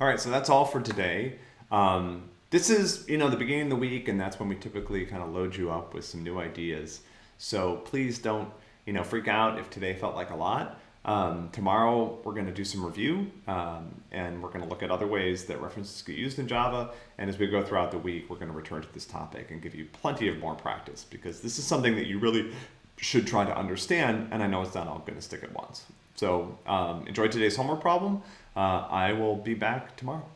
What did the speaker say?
All right, so that's all for today. Um, this is, you know, the beginning of the week, and that's when we typically kind of load you up with some new ideas. So please don't, you know, freak out if today felt like a lot. Um, tomorrow we're going to do some review, um, and we're going to look at other ways that references get used in Java. And as we go throughout the week, we're going to return to this topic and give you plenty of more practice because this is something that you really should try to understand. And I know it's not all going to stick at once. So um, enjoy today's homework problem. Uh, I will be back tomorrow.